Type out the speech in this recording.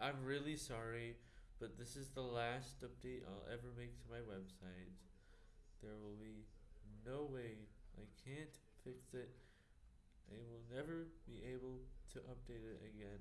I'm, really sorry, but this is the last update I'll ever make to my website. There will be no way I can't fix it. I will never be able to update it again.